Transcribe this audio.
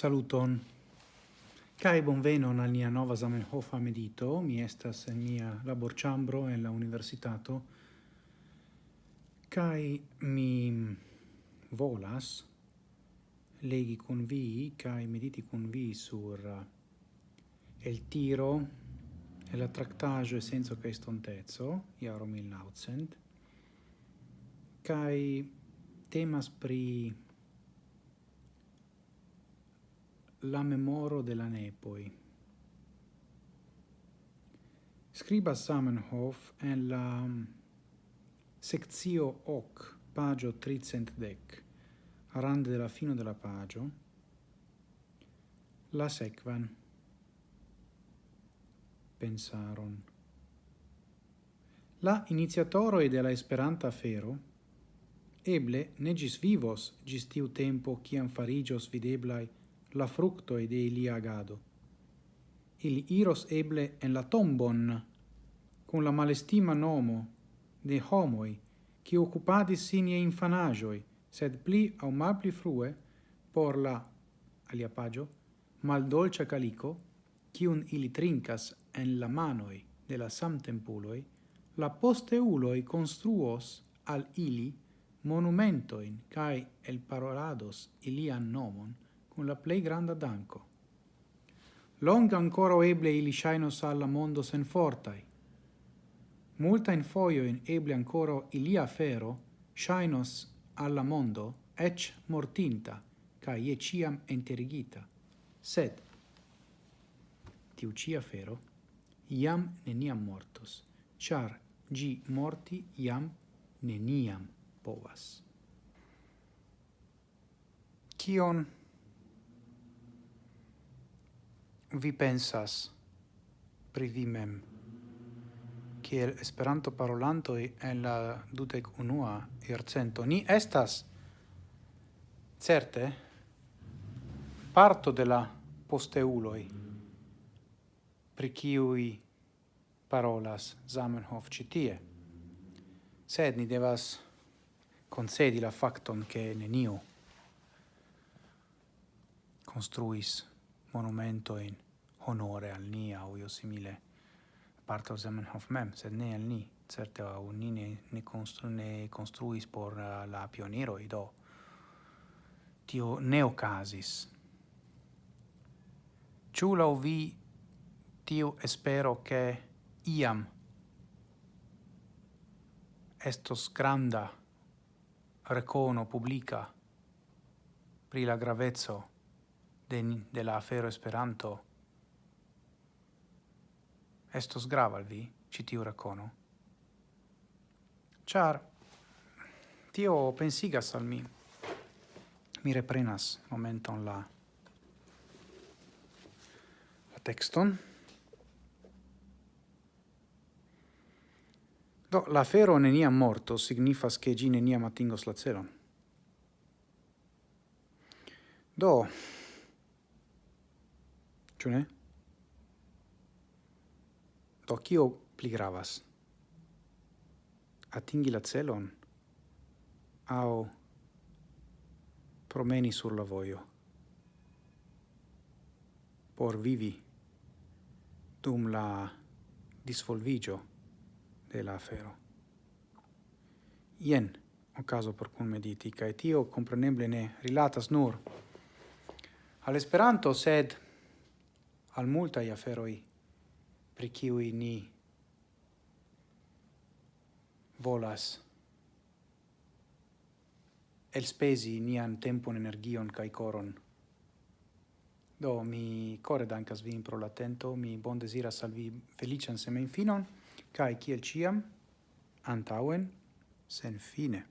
Saluton. Kai bonvenon al nia nova Zamenhof medito, mi estas en nia laborĉambro en la universitato. Kai mi volas legi con vi kai mediti con vi sur eh, el tiro e la tractaggio e senso che estontezzo iaro 1900 kai temas pri la memoro de la nepoi. Scriba Samenhof en la sectio hoc, pagio tricentdec, rande de la fino de la pagio, la sequan pensaron. La iniziatoroi de la Esperanta fero eble ne gis vivos gis tiu tempo ciam farigios videblai la fructo de ilia agado. Ili iros eble en la tombon, con la malestima nomo de homoi, qui occupadis sine infanagioi, sed pli au malpli frue por la, alia pagio, maldolcia calico, cium ili trincas en la manoi de la samtempuloi, la posteuloi construos al ili monumentoin cae el parolados ilian nomon, cun la plei granda danco. Longa ancora eble ili shainos alla mondo sen fortai. Multa in foio in eble ancora ilia fero shainos alla mondo ec mortinta, ca ie ciam enterigita. Sed, tiu cia fero, iam neniam mortos, char gi morti iam neniam povas. Kion vi pensas pri vi mem kiel Esperanto parolanto en la dudek unua jarcento ni estas certe parto de la posteuloi pri kiui parolas Zamenhof citie. sed ni devas concedi la facton che neniu construis monumento in honore al ni au io simile parto Zamenhof mem, sed ne al ni, certe au ni ne, ne, constru, ne construis por uh, la pionero do tio ne ocasis. Ciu lau vi tio espero che iam estos granda recono publica pri la gravezzo de, de la afero Esperanto. Estos grava al vi, citiu racono. Char, tio pensigas al mi. Mi reprenas momenton la la texton. Do, la fero neniam morto signifas che gi neniam atingos la celon. Do, Ĉu ne? Do kio pli gravas? Atingi la celon Au promeni sur la vojo por vivi dum la disvolvigio de la afero. Ien ocaso por cun mediti, cae tio compreneble ne rilatas nur al Esperanto, sed al multaj aferoi pri kiuj ni volas el spesi nian tempon, energion kai koron. Do, mi core dankas vin pro latento mi bon desira salvi felician semen finon kai kiel ciam antauen sen fine.